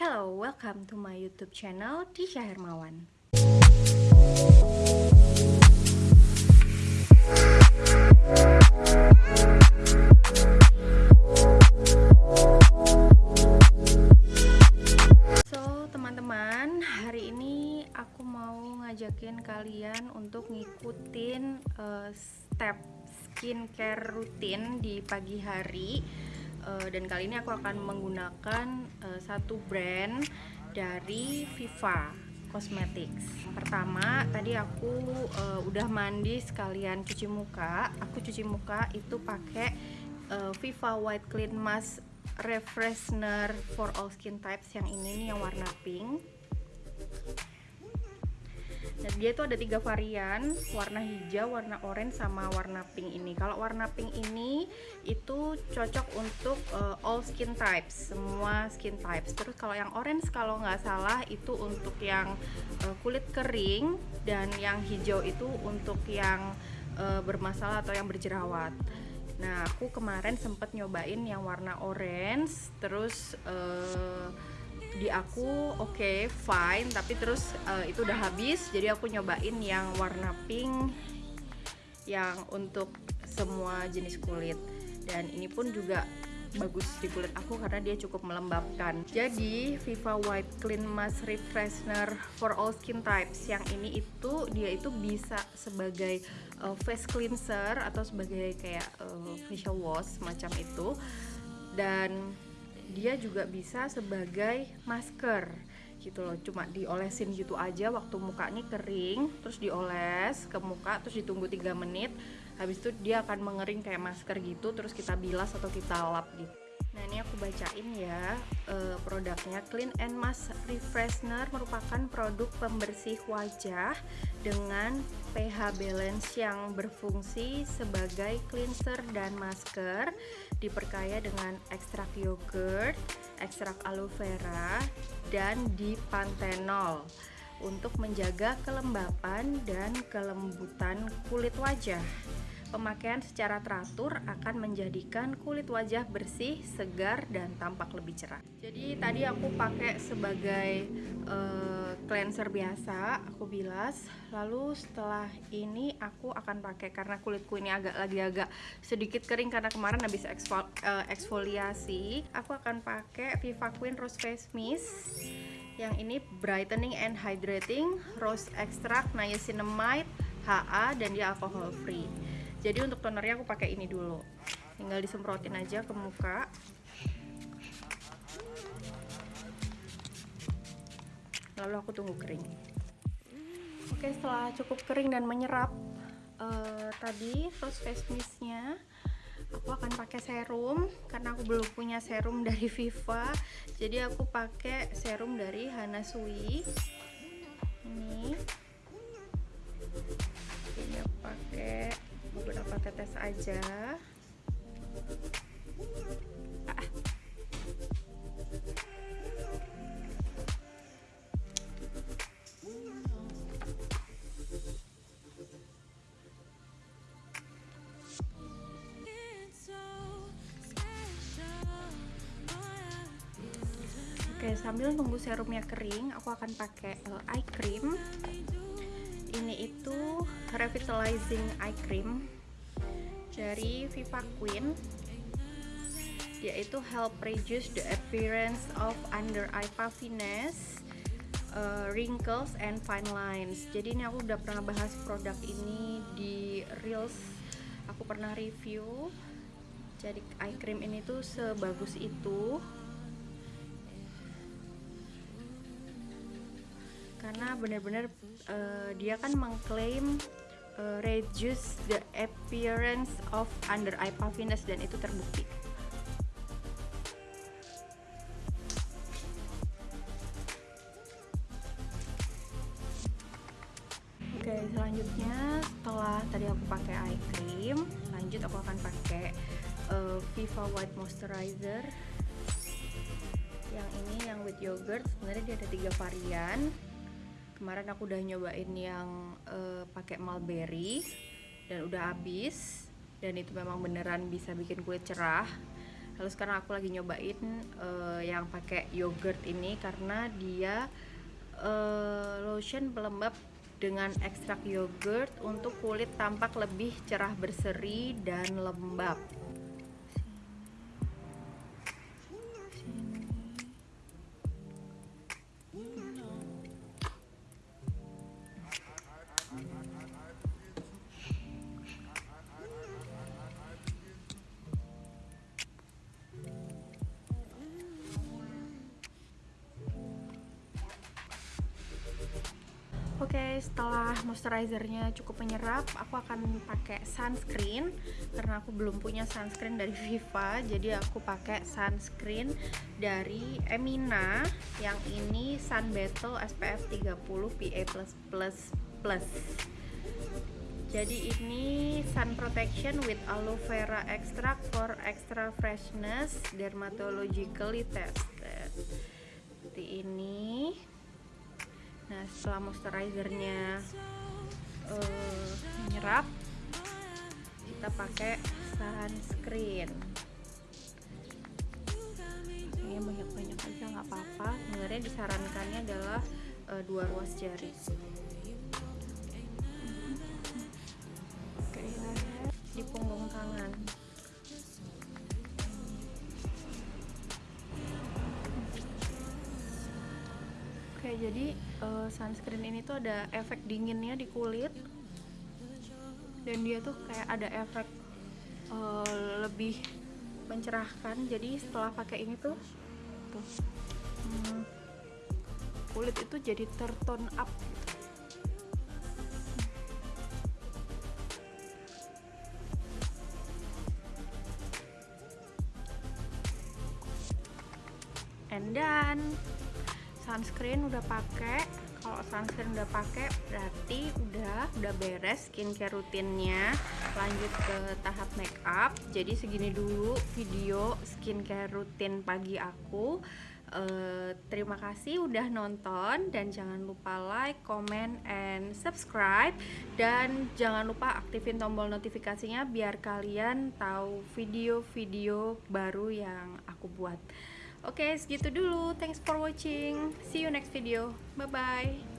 Hello, welcome to my YouTube channel Tisha Hermawan. So, teman-teman, hari ini aku mau ngajakin kalian untuk ngikutin uh, step skincare rutin di pagi hari. Uh, dan kali ini aku akan menggunakan uh, satu brand dari Viva Cosmetics. Pertama, tadi aku uh, udah mandi sekalian cuci muka. Aku cuci muka itu pakai uh, Viva White Clean Mask refreshener for all skin types yang ini nih yang warna pink dan dia itu ada tiga varian warna hijau, warna orange sama warna pink ini. Kalau warna pink ini itu cocok untuk uh, all skin types semua skin types. Terus kalau yang orange kalau nggak salah itu untuk yang uh, kulit kering dan yang hijau itu untuk yang uh, bermasalah atau yang berjerawat. Nah, aku kemarin sempet nyobain yang warna orange, terus uh, di aku oke okay, fine, tapi terus uh, itu udah habis, jadi aku nyobain yang warna pink yang untuk semua jenis kulit. Dan ini pun juga bagus di kulit aku karena dia cukup melembabkan. Jadi Viva White Clean Mask Refreshener for all skin types yang ini itu dia itu bisa sebagai uh, face cleanser atau sebagai kayak uh, facial wash macam itu dan dia juga bisa sebagai masker gitu loh. Cuma diolesin gitu aja waktu mukanya kering terus dioles ke muka terus ditunggu 3 menit habis itu dia akan mengering kayak masker gitu terus kita bilas atau kita lap gitu nah ini aku bacain ya uh, produknya Clean and Mask Refreshener merupakan produk pembersih wajah dengan pH balance yang berfungsi sebagai cleanser dan masker diperkaya dengan ekstrak yogurt, ekstrak aloe vera, dan dipantenol untuk menjaga kelembapan dan kelembutan kulit wajah. Pemakaian secara teratur akan menjadikan kulit wajah bersih, segar, dan tampak lebih cerah. Jadi tadi aku pakai sebagai uh, cleanser biasa, aku bilas. Lalu setelah ini aku akan pakai karena kulitku ini agak lagi agak sedikit kering karena kemarin habis eksfol, uh, eksfoliasi. Aku akan pakai Viva Queen Rose Face Mist yang ini brightening and hydrating rose extract niacinamide HA dan dia alcohol free jadi untuk tonernya aku pakai ini dulu. Tinggal disemprotin aja ke muka. Lalu aku tunggu kering. Oke setelah cukup kering dan menyerap uh, tadi rose face mistnya aku akan pakai serum karena aku belum punya serum dari Viva. Jadi aku pakai serum dari Hanasui. Ini tetes aja. Oke, sambil nunggu serumnya kering, aku akan pakai uh, eye cream. Ini itu revitalizing eye cream dari Viva Queen dia itu help reduce the appearance of under eye puffiness uh, wrinkles and fine lines. Jadi ini aku udah pernah bahas produk ini di reels. Aku pernah review. Jadi eye cream ini tuh sebagus itu. Karena benar-benar uh, dia kan mengklaim uh, reduce the appearance of under eye puffiness dan itu terbukti. Oke, selanjutnya setelah tadi aku pakai eye cream, lanjut aku akan pakai uh, Viva White Moisturizer. Yang ini yang with yogurt, sebenarnya dia ada tiga varian kemarin aku udah nyobain yang uh, pakai mulberry dan udah habis. Dan itu memang beneran bisa bikin kulit cerah. Lalu sekarang aku lagi nyobain uh, yang pakai yogurt ini karena dia uh, lotion pelembab dengan ekstrak yogurt untuk kulit tampak lebih cerah berseri dan lembab Oke, okay, setelah moisturizernya cukup menyerap, aku akan pakai sunscreen karena aku belum punya sunscreen dari Viva, jadi aku pakai sunscreen dari Emina yang ini Sun Battle SPF 30 PA+++. Jadi ini sun protection with aloe vera extract for extra freshness, dermatologically tested. Seperti ini nah setelah moisturizernya uh, menyerap kita pakai sunscreen ini banyak-banyak aja nggak apa-apa. Sebenarnya disarankannya adalah uh, dua ruas jari jadi uh, sunscreen ini tuh ada efek dinginnya di kulit dan dia tuh kayak ada efek uh, lebih mencerahkan. Jadi setelah pakai ini tuh, tuh hmm, kulit itu jadi tertone up. And done sunscreen udah pakai. Kalau sunscreen udah pakai berarti udah udah beres skincare rutinnya. Lanjut ke tahap make up jadi segini dulu video skincare rutin pagi aku. Uh, terima kasih udah nonton dan jangan lupa like, comment, and subscribe. Dan jangan lupa aktifin tombol notifikasinya biar kalian tahu video-video baru yang aku buat Oke, okay, segitu dulu. Thanks for watching. See you next video. Bye-bye.